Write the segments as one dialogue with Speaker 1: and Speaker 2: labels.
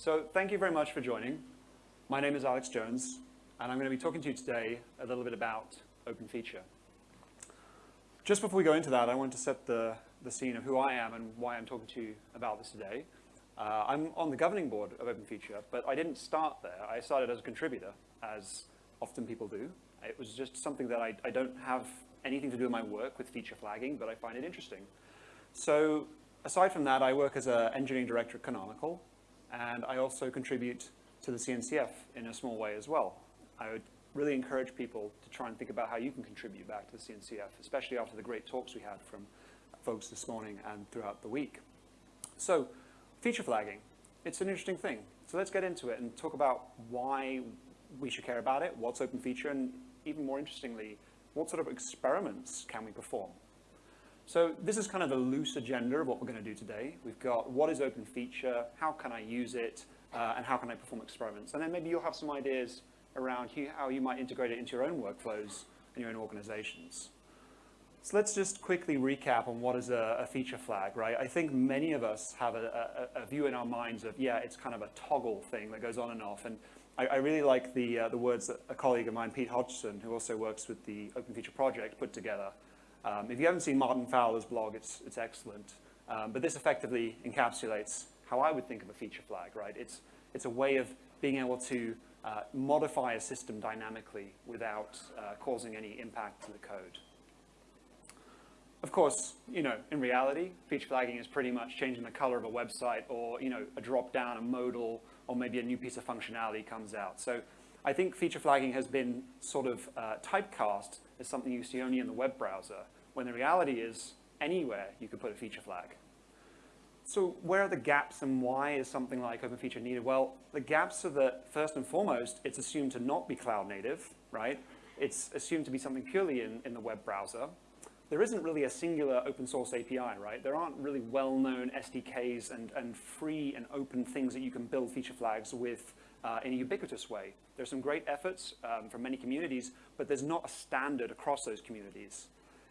Speaker 1: So thank you very much for joining. My name is Alex Jones, and I'm going to be talking to you today a little bit about Open Feature. Just before we go into that, I want to set the, the scene of who I am and why I'm talking to you about this today. Uh, I'm on the governing board of Open Feature, but I didn't start there. I started as a contributor, as often people do. It was just something that I, I don't have anything to do with my work with feature flagging, but I find it interesting. So aside from that, I work as an engineering director at Canonical, and I also contribute to the CNCF in a small way as well. I would really encourage people to try and think about how you can contribute back to the CNCF, especially after the great talks we had from folks this morning and throughout the week. So feature flagging, it's an interesting thing. So let's get into it and talk about why we should care about it, what's open feature, and even more interestingly, what sort of experiments can we perform? So this is kind of a loose agenda of what we're going to do today. We've got what is open feature, how can I use it, uh, and how can I perform experiments. And then maybe you'll have some ideas around how you might integrate it into your own workflows and your own organizations. So let's just quickly recap on what is a, a feature flag, right? I think many of us have a, a, a, view in our minds of, yeah, it's kind of a toggle thing that goes on and off. And I, I really like the, uh, the words that a colleague of mine, Pete Hodgson, who also works with the Open Feature Project, put together. Um, if you haven't seen Martin Fowler's blog, it's, it's excellent. Um, but this effectively encapsulates how I would think of a feature flag, right? It's, it's a way of being able to uh, modify a system dynamically without uh, causing any impact to the code. Of course, you know, in reality, feature flagging is pretty much changing the color of a website or, you know, a drop down, a modal, or maybe a new piece of functionality comes out. So I think feature flagging has been sort of uh, typecast as something you see only in the web browser, when the reality is anywhere you could put a feature flag. So where are the gaps and why is something like Open Feature needed? Well, the gaps are that first and foremost, it's assumed to not be cloud native, right? It's assumed to be something purely in, in the web browser. There isn't really a singular open source API, right? There aren't really well-known SDKs and, and free and open things that you can build feature flags with uh, in a ubiquitous way. There's some great efforts um, from many communities, but there's not a standard across those communities.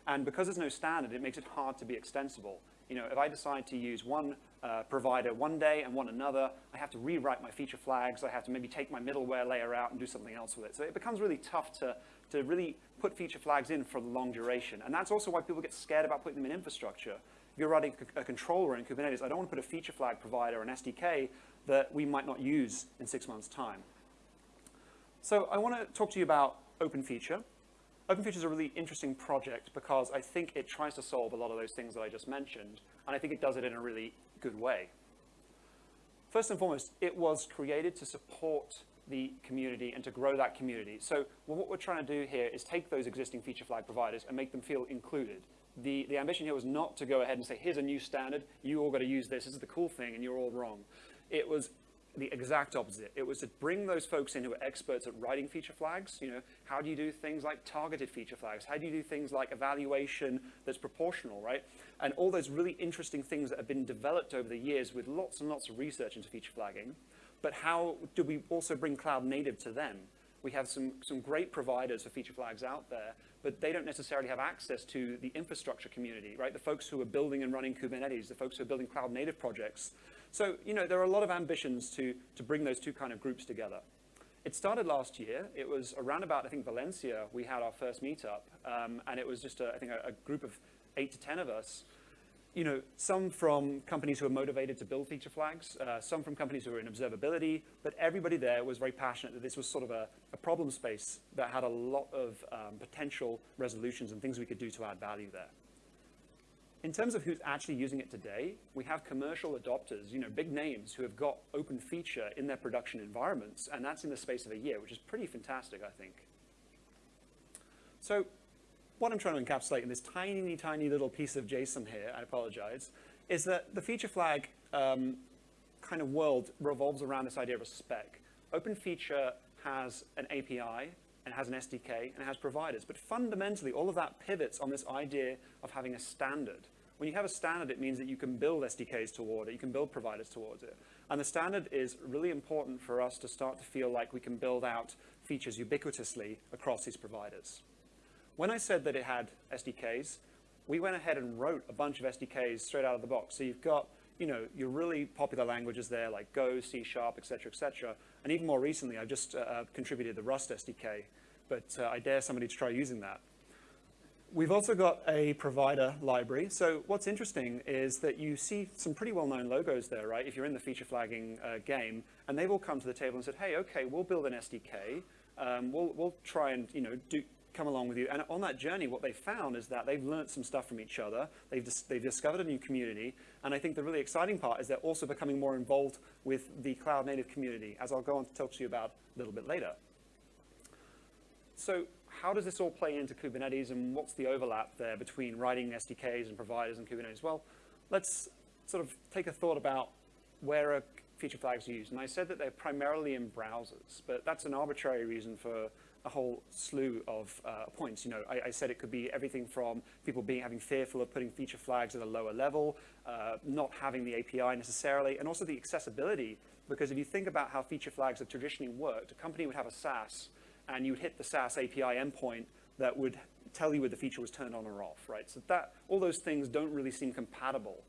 Speaker 1: And because there's no standard, it makes it hard to be extensible you know, if I decide to use one uh, provider one day and one another, I have to rewrite my feature flags. I have to maybe take my middleware layer out and do something else with it. So it becomes really tough to, to really put feature flags in for the long duration. And that's also why people get scared about putting them in infrastructure. If you're writing a controller in Kubernetes, I don't want to put a feature flag provider, an SDK, that we might not use in six months' time. So I want to talk to you about open feature. Open Feature is a really interesting project because I think it tries to solve a lot of those things that I just mentioned, and I think it does it in a really good way. First and foremost, it was created to support the community and to grow that community. So what we're trying to do here is take those existing feature flag providers and make them feel included. The, the ambition here was not to go ahead and say, here's a new standard, you all got to use this, this is the cool thing, and you're all wrong. It was the exact opposite. It was to bring those folks in who are experts at writing feature flags. You know, how do you do things like targeted feature flags? How do you do things like evaluation that's proportional, right? And all those really interesting things that have been developed over the years with lots and lots of research into feature flagging. But how do we also bring cloud native to them? We have some, some great providers for feature flags out there, but they don't necessarily have access to the infrastructure community, right? The folks who are building and running Kubernetes, the folks who are building cloud native projects, so, you know, there are a lot of ambitions to, to bring those two kind of groups together. It started last year. It was around about, I think, Valencia, we had our first meetup. Um, and it was just, a, I think, a, a, group of eight to 10 of us. You know, some from companies who are motivated to build feature flags, uh, some from companies who are in observability, but everybody there was very passionate that this was sort of a, a problem space that had a lot of um, potential resolutions and things we could do to add value there. In terms of who's actually using it today, we have commercial adopters, you know, big names who have got open feature in their production environments, and that's in the space of a year, which is pretty fantastic, I think. So what I'm trying to encapsulate in this tiny, tiny little piece of JSON here, I apologize, is that the feature flag um, kind of world revolves around this idea of a spec. Open feature has an API and has an SDK, and it has providers. But fundamentally, all of that pivots on this idea of having a standard. When you have a standard, it means that you can build SDKs toward it, you can build providers towards it. And the standard is really important for us to start to feel like we can build out features ubiquitously across these providers. When I said that it had SDKs, we went ahead and wrote a bunch of SDKs straight out of the box. So you've got you know, your really popular languages there like Go, C Sharp, et cetera, et cetera. And even more recently, I've just uh, contributed the Rust SDK, but uh, I dare somebody to try using that. We've also got a provider library. So what's interesting is that you see some pretty well-known logos there, right? If you're in the feature flagging uh, game, and they've all come to the table and said, hey, okay, we'll build an SDK. Um, we'll, we'll try and, you know, do, come along with you. And on that journey, what they found is that they've learned some stuff from each other. They've, dis they've discovered a new community. And I think the really exciting part is they're also becoming more involved with the cloud native community, as I'll go on to talk to you about a little bit later. So how does this all play into Kubernetes and what's the overlap there between writing SDKs and providers and Kubernetes? Well, let's sort of take a thought about where are feature flags used. And I said that they're primarily in browsers, but that's an arbitrary reason for a whole slew of uh, points. You know, I, I, said it could be everything from people being having fearful of putting feature flags at a lower level, uh, not having the API necessarily, and also the accessibility. Because if you think about how feature flags have traditionally worked, a company would have a SaaS and you would hit the SaaS API endpoint that would tell you whether the feature was turned on or off, right? So that, all those things don't really seem compatible.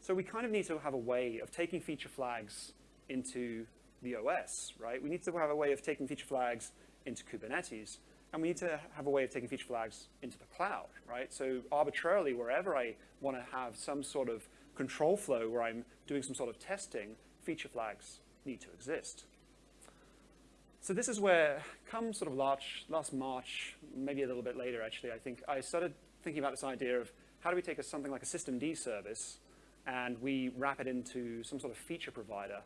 Speaker 1: So we kind of need to have a way of taking feature flags into the OS, right? We need to have a way of taking feature flags into Kubernetes, and we need to have a way of taking feature flags into the cloud, right? So arbitrarily, wherever I want to have some sort of control flow where I'm doing some sort of testing, feature flags need to exist. So this is where, come sort of last, last March, maybe a little bit later actually, I think, I started thinking about this idea of how do we take a, something like a systemd service and we wrap it into some sort of feature provider.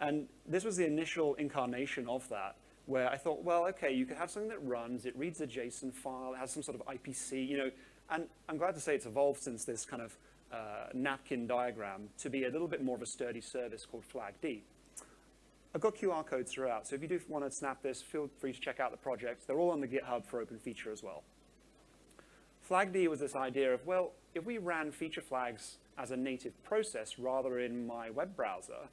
Speaker 1: And this was the initial incarnation of that, where I thought, well, okay, you could have something that runs, it reads a JSON file, it has some sort of IPC, you know, and I'm glad to say it's evolved since this kind of uh, napkin diagram to be a little bit more of a sturdy service called FlagD. I've got QR codes throughout, so if you do want to snap this, feel free to check out the projects. They're all on the GitHub for open feature as well. FlagD was this idea of, well, if we ran feature flags as a native process rather in my web browser,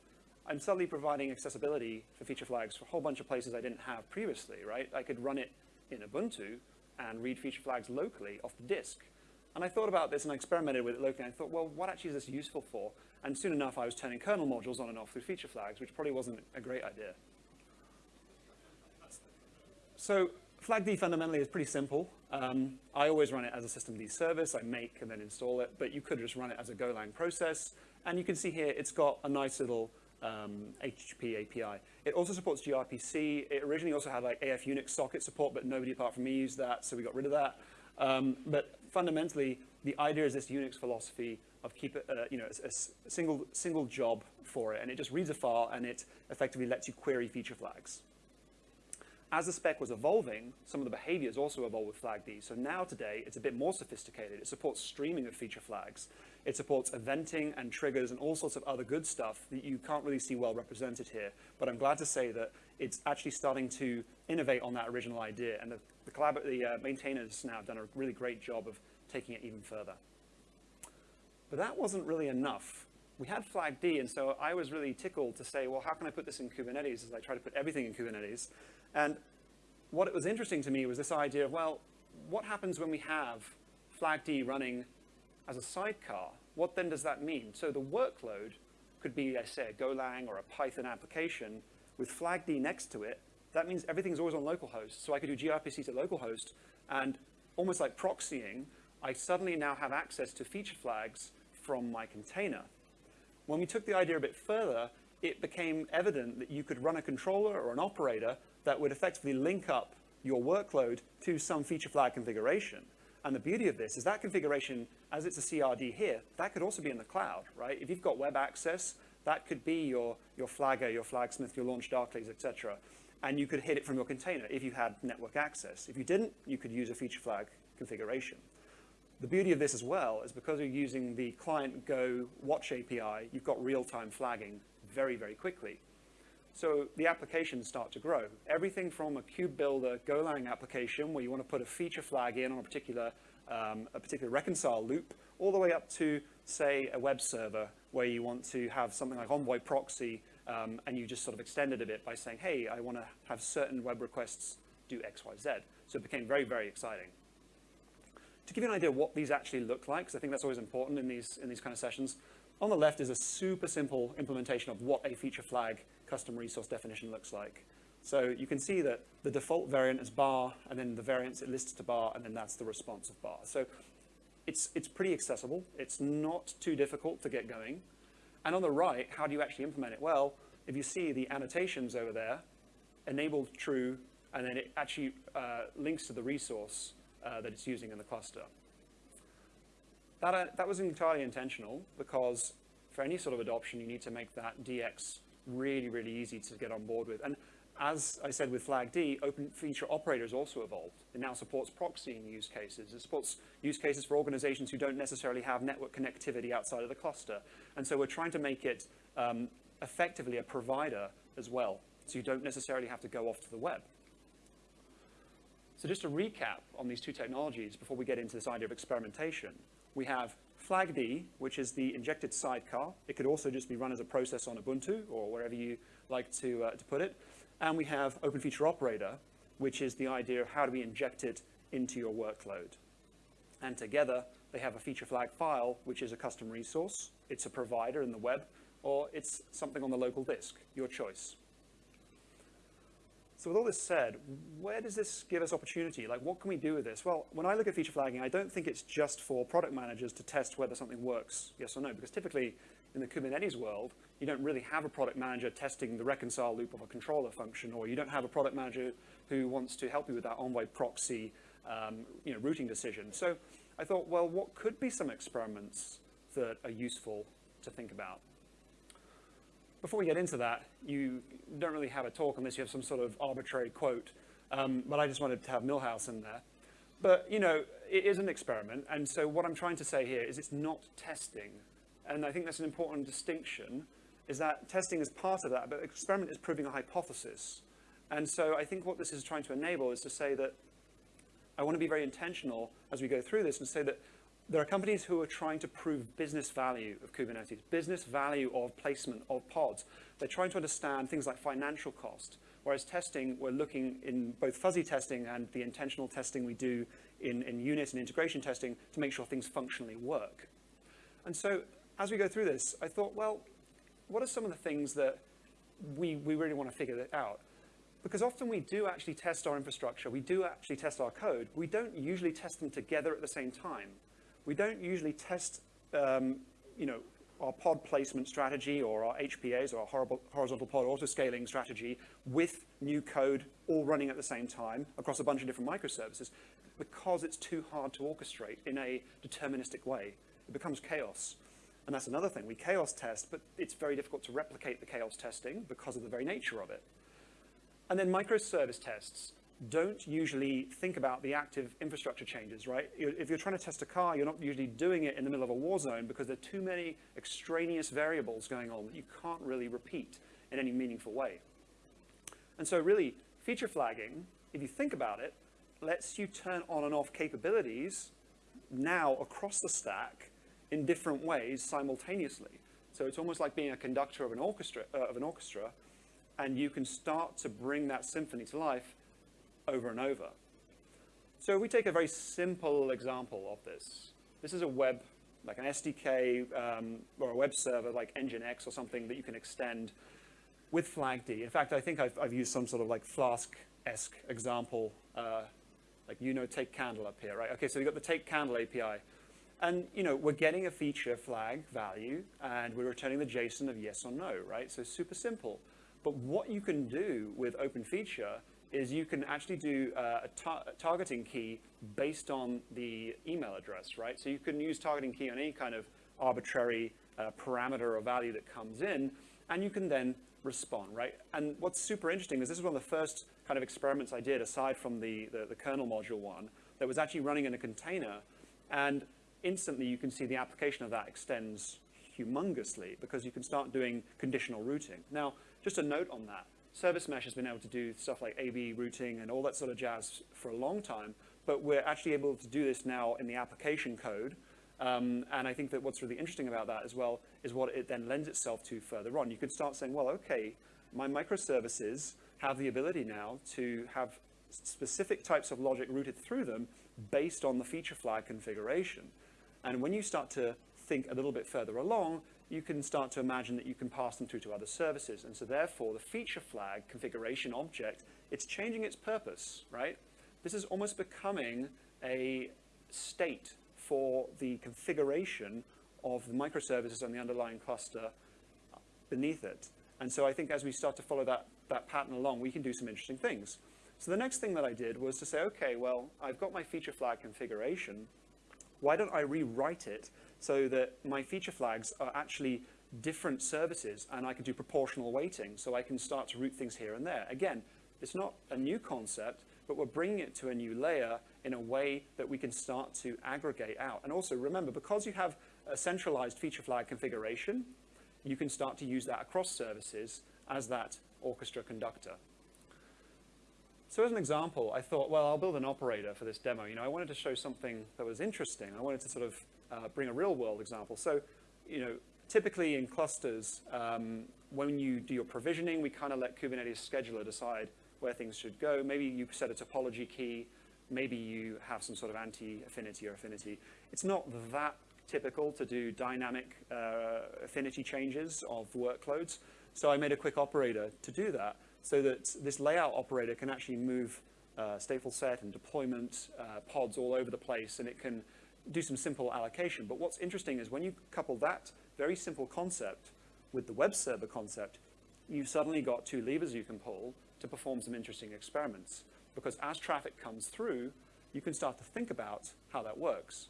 Speaker 1: I'm suddenly providing accessibility for feature flags for a whole bunch of places I didn't have previously, right? I could run it in Ubuntu and read feature flags locally off the disk. And I thought about this and I experimented with it locally and I thought, well, what actually is this useful for? And soon enough, I was turning kernel modules on and off through feature flags, which probably wasn't a great idea. So FlagD fundamentally is pretty simple. Um, I always run it as a systemd service. I make and then install it, but you could just run it as a Golang process. And you can see here, it's got a nice little um, HTTP API. It also supports gRPC. It originally also had like AF Unix socket support, but nobody apart from me used that, so we got rid of that. Um, but fundamentally, the idea is this Unix philosophy of keep it, uh, you know, a, a, single, single job for it, and it just reads a file and it effectively lets you query feature flags. As the spec was evolving, some of the behaviors also evolved with FlagD. So now today, it's a bit more sophisticated. It supports streaming of feature flags. It supports eventing and triggers and all sorts of other good stuff that you can't really see well represented here. But I'm glad to say that it's actually starting to innovate on that original idea. And the, the, the uh, maintainers now have done a really great job of taking it even further. But that wasn't really enough. We had FlagD, and so I was really tickled to say, well, how can I put this in Kubernetes as I try to put everything in Kubernetes? And what it was interesting to me was this idea of, well, what happens when we have FlagD running as a sidecar? What then does that mean? So the workload could be, I say, a Golang or a Python application with FlagD next to it. That means everything's always on localhost. So I could do gRPC to localhost, and almost like proxying, I suddenly now have access to feature flags from my container. When we took the idea a bit further, it became evident that you could run a controller or an operator that would effectively link up your workload to some feature flag configuration. And the beauty of this is that configuration, as it's a CRD here, that could also be in the cloud, right? If you've got web access, that could be your, your Flagger, your Flagsmith, your LaunchDarklys, etc. And you could hit it from your container if you had network access. If you didn't, you could use a feature flag configuration. The beauty of this as well is because you're using the client Go watch API, you've got real-time flagging very, very quickly. So the applications start to grow. Everything from a KubeBuilder Golang application where you want to put a feature flag in on a particular, um, a particular reconcile loop, all the way up to, say, a web server where you want to have something like Envoy proxy um, and you just sort of extend it a bit by saying, hey, I want to have certain web requests do X, Y, Z. So it became very, very exciting to give you an idea of what these actually look like, because I think that's always important in these, in these kind of sessions, On the left is a super simple implementation of what a feature flag custom resource definition looks like. So you can see that the default variant is bar, and then the variants it lists to bar, and then that's the responsive bar. So it's, it's pretty accessible. It's not too difficult to get going. And on the right, how do you actually implement it? Well, if you see the annotations over there, enabled true, and then it actually uh, links to the resource uh, that it's using in the cluster. That, uh, that was entirely intentional because for any sort of adoption, you need to make that DX really, really easy to get on board with. And as I said with FlagD, Open Feature Operator has also evolved. It now supports proxying use cases. It supports use cases for organizations who don't necessarily have network connectivity outside of the cluster. And so we're trying to make it um, effectively a provider as well, so you don't necessarily have to go off to the web. So just to recap on these two technologies before we get into this idea of experimentation, we have flag FlagD, which is the injected sidecar. It could also just be run as a process on Ubuntu or wherever you like to, uh, to put it. And we have Open Feature Operator, which is the idea of how do we inject it into your workload. And together, they have a feature flag file, which is a custom resource. It's a provider in the web, or it's something on the local disk, your choice. So with all this said, where does this give us opportunity? Like, what can we do with this? Well, when I look at feature flagging, I don't think it's just for product managers to test whether something works, yes or no, because typically in the Kubernetes world, you don't really have a product manager testing the reconcile loop of a controller function, or you don't have a product manager who wants to help you with that Envoy proxy um, you know, routing decision. So I thought, well, what could be some experiments that are useful to think about? Before we get into that, you don't really have a talk unless you have some sort of arbitrary quote, um, but I just wanted to have Milhouse in there. But, you know, it is an experiment, and so what I'm trying to say here is it's not testing. And I think that's an important distinction, is that testing is part of that, but experiment is proving a hypothesis. And so I think what this is trying to enable is to say that I want to be very intentional as we go through this and say that there are companies who are trying to prove business value of Kubernetes, business value of placement of pods. They're trying to understand things like financial cost, whereas testing, we're looking in both fuzzy testing and the intentional testing we do in, in unit and integration testing to make sure things functionally work. And so as we go through this, I thought, well, what are some of the things that we, we really want to figure out? Because often we do actually test our infrastructure, we do actually test our code, we don't usually test them together at the same time we don't usually test, um, you know, our pod placement strategy or our HPAs or our horizontal pod autoscaling strategy with new code all running at the same time across a bunch of different microservices because it's too hard to orchestrate in a deterministic way. It becomes chaos. And that's another thing. We chaos test, but it's very difficult to replicate the chaos testing because of the very nature of it. And then microservice tests don't usually think about the active infrastructure changes, right? If you're trying to test a car, you're not usually doing it in the middle of a war zone because there are too many extraneous variables going on that you can't really repeat in any meaningful way. And so really, feature flagging, if you think about it, lets you turn on and off capabilities now across the stack in different ways simultaneously. So it's almost like being a conductor of an orchestra, uh, of an orchestra and you can start to bring that symphony to life over and over. So we take a very simple example of this. This is a web, like an SDK um, or a web server like Nginx or something that you can extend with FlagD. In fact, I think I've, I've used some sort of like Flask-esque example, uh, like you know take candle up here, right? Okay, so we've got the take candle API. And you know, we're getting a feature flag value and we're returning the JSON of yes or no, right? So super simple. But what you can do with open feature is you can actually do uh, a, tar targeting key based on the email address, right? So you can use targeting key on any kind of arbitrary uh, parameter or value that comes in, and you can then respond, right? And what's super interesting is this is one of the first kind of experiments I did, aside from the, the, the kernel module one, that was actually running in a container, and instantly you can see the application of that extends humongously because you can start doing conditional routing. Now, just a note on that. Service Mesh has been able to do stuff like A-B routing and all that sort of jazz for a long time, but we're actually able to do this now in the application code. Um, and I think that what's really interesting about that as well is what it then lends itself to further on. You could start saying, well, okay, my microservices have the ability now to have specific types of logic routed through them based on the feature flag configuration. And when you start to think a little bit further along, you can start to imagine that you can pass them through to other services. And so therefore, the feature flag configuration object, it's changing its purpose, right? This is almost becoming a state for the configuration of the microservices and the underlying cluster beneath it. And so I think as we start to follow that, that pattern along, we can do some interesting things. So the next thing that I did was to say, okay, well, I've got my feature flag configuration. Why don't I rewrite it so that my feature flags are actually different services and I can do proportional weighting so I can start to route things here and there. Again, it's not a new concept, but we're bringing it to a new layer in a way that we can start to aggregate out. And also remember, because you have a centralized feature flag configuration, you can start to use that across services as that orchestra conductor. So as an example, I thought, well, I'll build an operator for this demo. You know, I wanted to show something that was interesting. I wanted to sort of uh, bring a real world example. So, you know, typically in clusters, um, when you do your provisioning, we kind of let Kubernetes scheduler decide where things should go. Maybe you set a topology key. Maybe you have some sort of anti-affinity or affinity. It's not that typical to do dynamic uh, affinity changes of workloads. So I made a quick operator to do that so that this layout operator can actually move uh, stateful set and deployment uh, pods all over the place, and it can do some simple allocation. But what's interesting is when you couple that very simple concept with the web server concept, you've suddenly got two levers you can pull to perform some interesting experiments. Because as traffic comes through, you can start to think about how that works.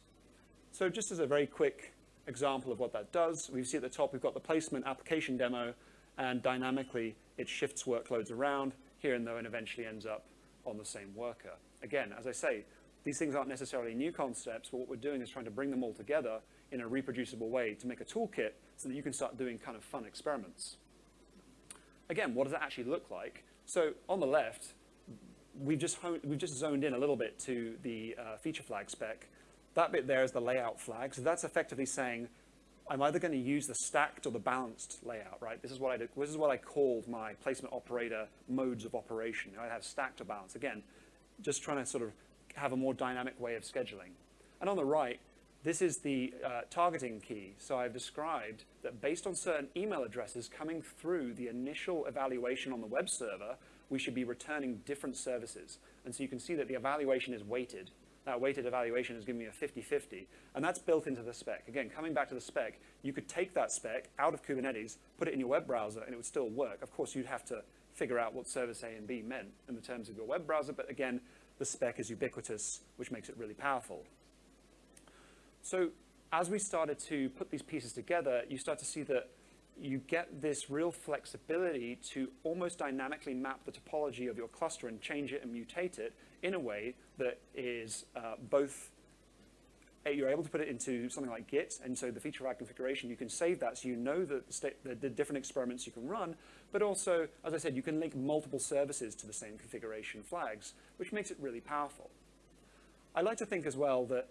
Speaker 1: So just as a very quick example of what that does, we see at the top we've got the placement application demo, and dynamically it shifts workloads around here and there and eventually ends up on the same worker. Again, as I say, these things aren't necessarily new concepts, but what we're doing is trying to bring them all together in a reproducible way to make a toolkit so that you can start doing kind of fun experiments. Again, what does that actually look like? So on the left, we've just, we've just zoned in a little bit to the uh, feature flag spec. That bit there is the layout flag. So that's effectively saying, I'm either going to use the stacked or the balanced layout, right? This is what I this is what I called my placement operator modes of operation. I have stacked or balanced. Again, just trying to sort of have a more dynamic way of scheduling. And on the right, this is the uh, targeting key. So I've described that based on certain email addresses coming through the initial evaluation on the web server, we should be returning different services. And so you can see that the evaluation is weighted that weighted evaluation is giving me a 50-50, and that's built into the spec. Again, coming back to the spec, you could take that spec out of Kubernetes, put it in your web browser, and it would still work. Of course, you'd have to figure out what service A and B meant in the terms of your web browser, but again, the spec is ubiquitous, which makes it really powerful. So as we started to put these pieces together, you start to see that you get this real flexibility to almost dynamically map the topology of your cluster and change it and mutate it in a way that is uh, both Uh, you're able to put it into something like Git, and so the feature flag configuration, you can save that so you know the, the, the, different experiments you can run, but also, as I said, you can link multiple services to the same configuration flags, which makes it really powerful. I like to think as well that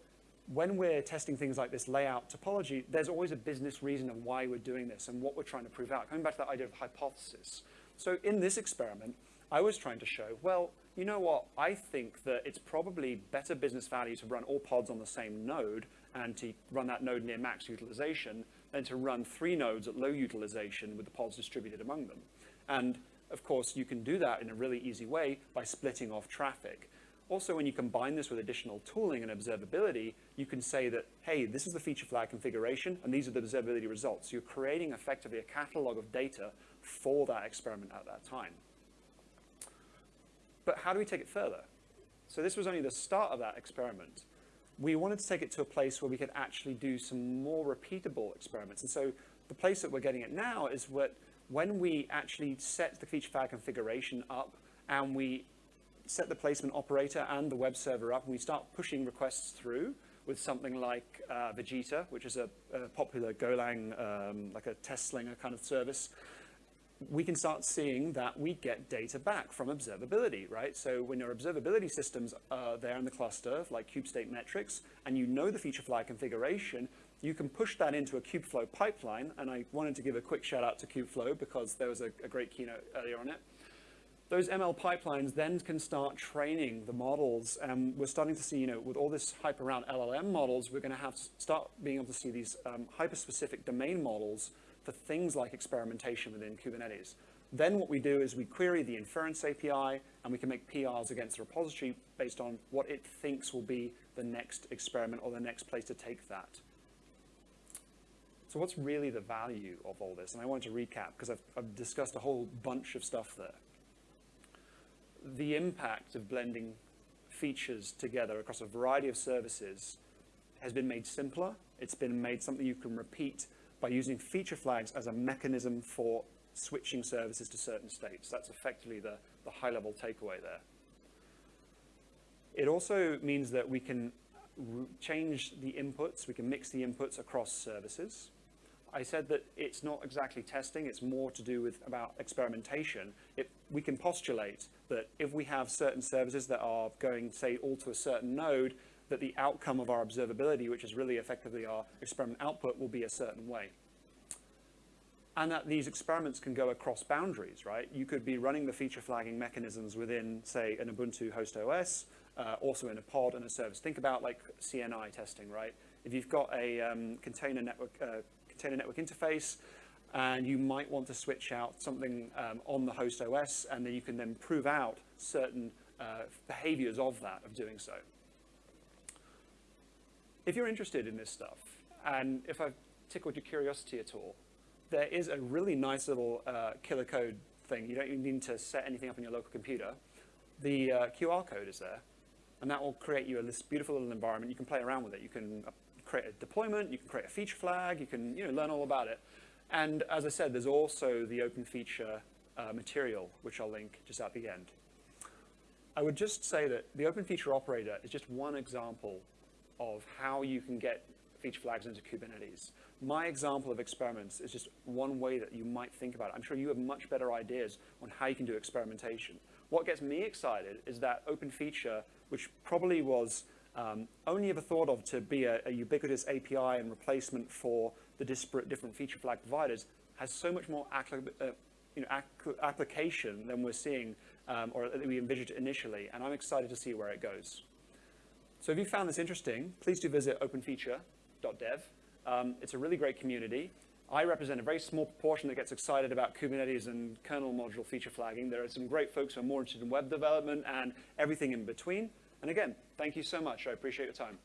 Speaker 1: when we're testing things like this layout topology, there's always a business reason of why we're doing this and what we're trying to prove out. Coming back to that idea of hypothesis. So in this experiment, I was trying to show, well, you know what, I think that it's probably better business value to run all pods on the same node and to run that node near max utilization than to run three nodes at low utilization with the pods distributed among them. And of course, you can do that in a really easy way by splitting off traffic. Also, when you combine this with additional tooling and observability, you can say that, hey, this is the feature flag configuration, and these are the observability results. You're creating effectively a catalog of data for that experiment at that time. But how do we take it further? So this was only the start of that experiment. We wanted to take it to a place where we could actually do some more repeatable experiments. And so the place that we're getting it now is what when we actually set the feature flag configuration up and we set the placement operator and the web server up, and we start pushing requests through with something like uh, Vegeta, which is a, a popular Golang, um, like a test slinger kind of service, we can start seeing that we get data back from observability, right? So when your observability systems are there in the cluster, like kubestate metrics, and you know the feature flag configuration, you can push that into a Kubeflow pipeline, and I wanted to give a quick shout out to Kubeflow because there was a, a great keynote earlier on it those ML pipelines then can start training the models. And we're starting to see, you know, with all this hype around LLM models, we're going to have to start being able to see these um, hyper-specific domain models for things like experimentation within Kubernetes. Then what we do is we query the inference API, and we can make PRs against the repository based on what it thinks will be the next experiment or the next place to take that. So what's really the value of all this? And I wanted to recap because I've, I've discussed a whole bunch of stuff there the impact of blending features together across a variety of services has been made simpler. It's been made something you can repeat by using feature flags as a mechanism for switching services to certain states. That's effectively the, the high-level takeaway there. It also means that we can change the inputs, we can mix the inputs across services. I said that it's not exactly testing, it's more to do with about experimentation. It, we can postulate that if we have certain services that are going, say, all to a certain node, that the outcome of our observability, which is really effectively our experiment output, will be a certain way. And that these experiments can go across boundaries, right? You could be running the feature flagging mechanisms within, say, an Ubuntu host OS, uh, also in a pod and a service. Think about like CNI testing, right? If you've got a um, container network, uh, container network interface, and you might want to switch out something um, on the host OS, and then you can then prove out certain uh, behaviors of that, of doing so. If you're interested in this stuff, and if I've tickled your curiosity at all, there is a really nice little uh, Killercoda thing. You don't even need to set anything up on your local computer. The uh, QR code is there, and that will create you a this beautiful little environment. You can play around with it. You can uh, create a deployment, you can create a feature flag, you can you know, learn all about it. And as I said, there's also the open feature uh, material, which I'll link just at the end. I would just say that the open feature operator is just one example of how you can get feature flags into Kubernetes. My example of experiments is just one way that you might think about it. I'm sure you have much better ideas on how you can do experimentation. What gets me excited is that open feature, which probably was um, only ever thought of to be a, a ubiquitous API and replacement for the disparate different feature flag providers has so much more uh, you know, application than we're seeing um, or that we envisioned initially, and I'm excited to see where it goes. So if you found this interesting, please do visit openfeature.dev. Um, it's a really great community. I represent a very small proportion that gets excited about Kubernetes and kernel module feature flagging. There are some great folks who are more interested in web development and everything in between. And again, thank you so much. I appreciate your time.